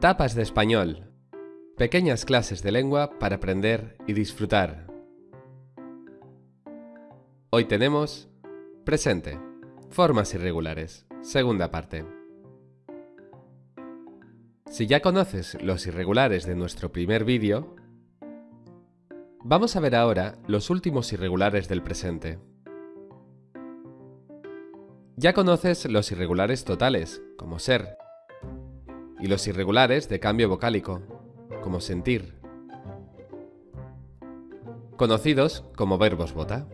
Tapas de español. Pequeñas clases de lengua para aprender y disfrutar. Hoy tenemos presente, formas irregulares, segunda parte. Si ya conoces los irregulares de nuestro primer vídeo, vamos a ver ahora los últimos irregulares del presente. Ya conoces los irregulares totales, como ser, y los irregulares de cambio vocálico, como sentir, conocidos como verbos bota.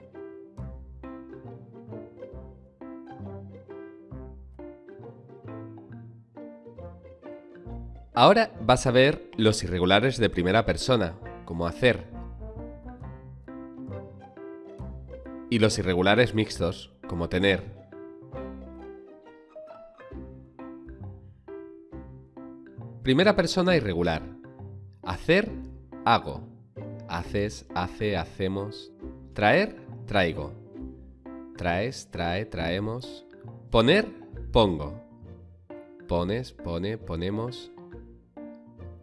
Ahora vas a ver los irregulares de primera persona, como hacer, y los irregulares mixtos, como tener. Primera persona irregular. Hacer, hago. Haces, hace, hacemos. Traer, traigo. Traes, trae, traemos. Poner, pongo. Pones, pone, ponemos.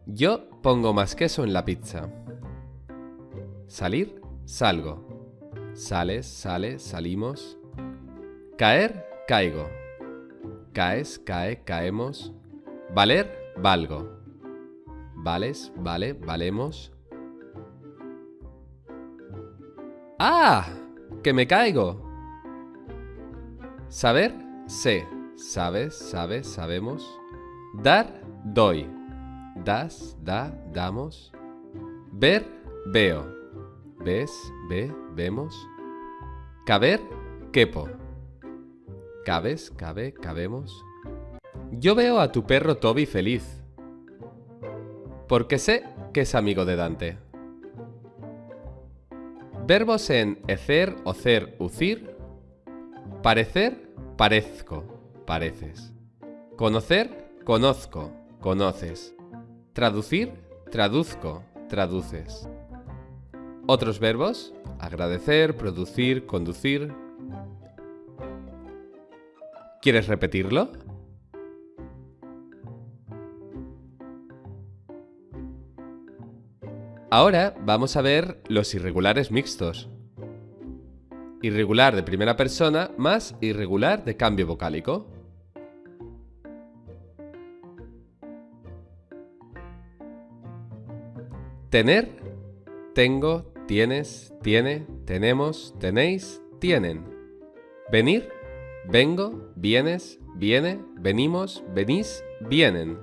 Yo pongo más queso en la pizza. Salir, salgo. Sales, sale, salimos. Caer, caigo. Caes, cae, caemos. Valer, valgo. Vales, vale, valemos. ¡Ah! ¡Que me caigo! Saber, sé. Sabes, sabes, sabemos. Dar, doy. Das, da, damos. Ver, veo. Ves, ve, vemos. Caber, quepo. Cabes, cabe, cabemos. Yo veo a tu perro Toby feliz. Porque sé que es amigo de Dante. Verbos en ecer, ocer, ucir. Parecer, parezco, pareces. Conocer, conozco, conoces. Traducir, traduzco, traduces. Otros verbos, agradecer, producir, conducir. ¿Quieres repetirlo? Ahora vamos a ver los irregulares mixtos. Irregular de primera persona más irregular de cambio vocálico. Tener, tengo, tienes, tiene, tenemos, tenéis, tienen. Venir, vengo, vienes, viene, venimos, venís, vienen.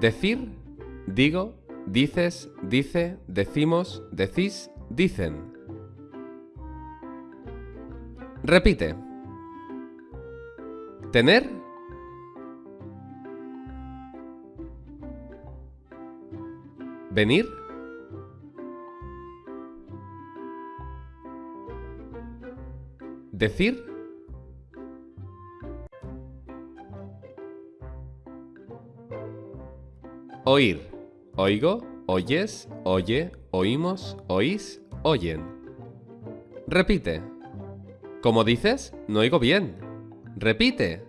Decir, digo, Dices, dice, decimos, decís, dicen. Repite. Tener. Venir. Decir. Oír. Oigo, oyes, oye, oímos, oís, oyen. Repite. ¿Cómo dices? No oigo bien. Repite.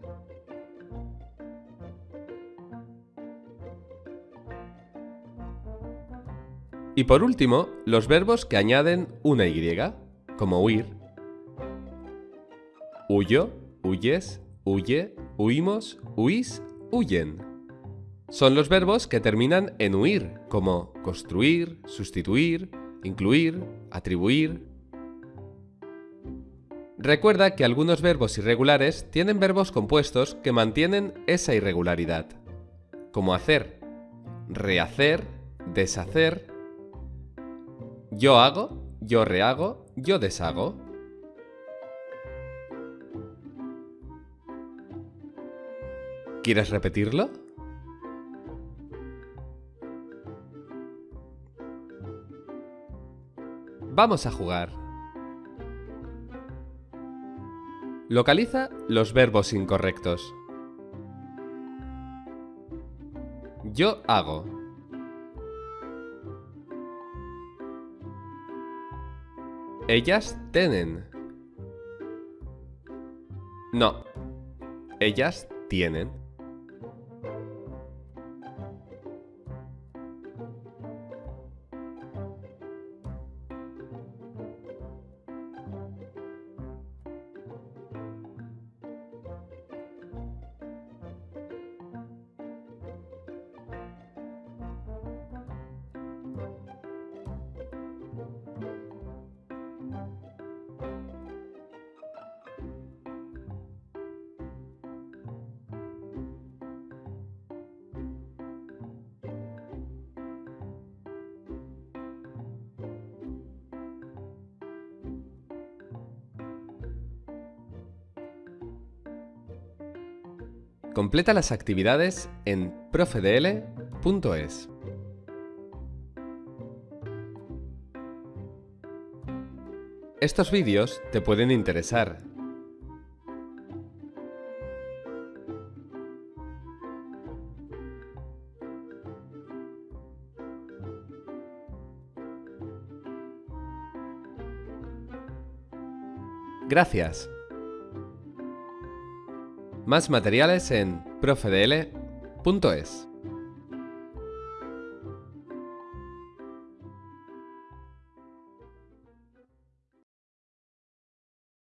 Y por último, los verbos que añaden una Y, como huir. Huyo, huyes, huye, huimos, huís, huyen son los verbos que terminan en huir, como construir, sustituir, incluir, atribuir. Recuerda que algunos verbos irregulares tienen verbos compuestos que mantienen esa irregularidad, como hacer, rehacer, deshacer, yo hago, yo rehago, yo deshago. ¿Quieres repetirlo? Vamos a jugar. Localiza los verbos incorrectos. Yo hago. Ellas tienen. No. Ellas tienen. Completa las actividades en profedl.es. Estos vídeos te pueden interesar. Gracias. Más materiales en profedl.es.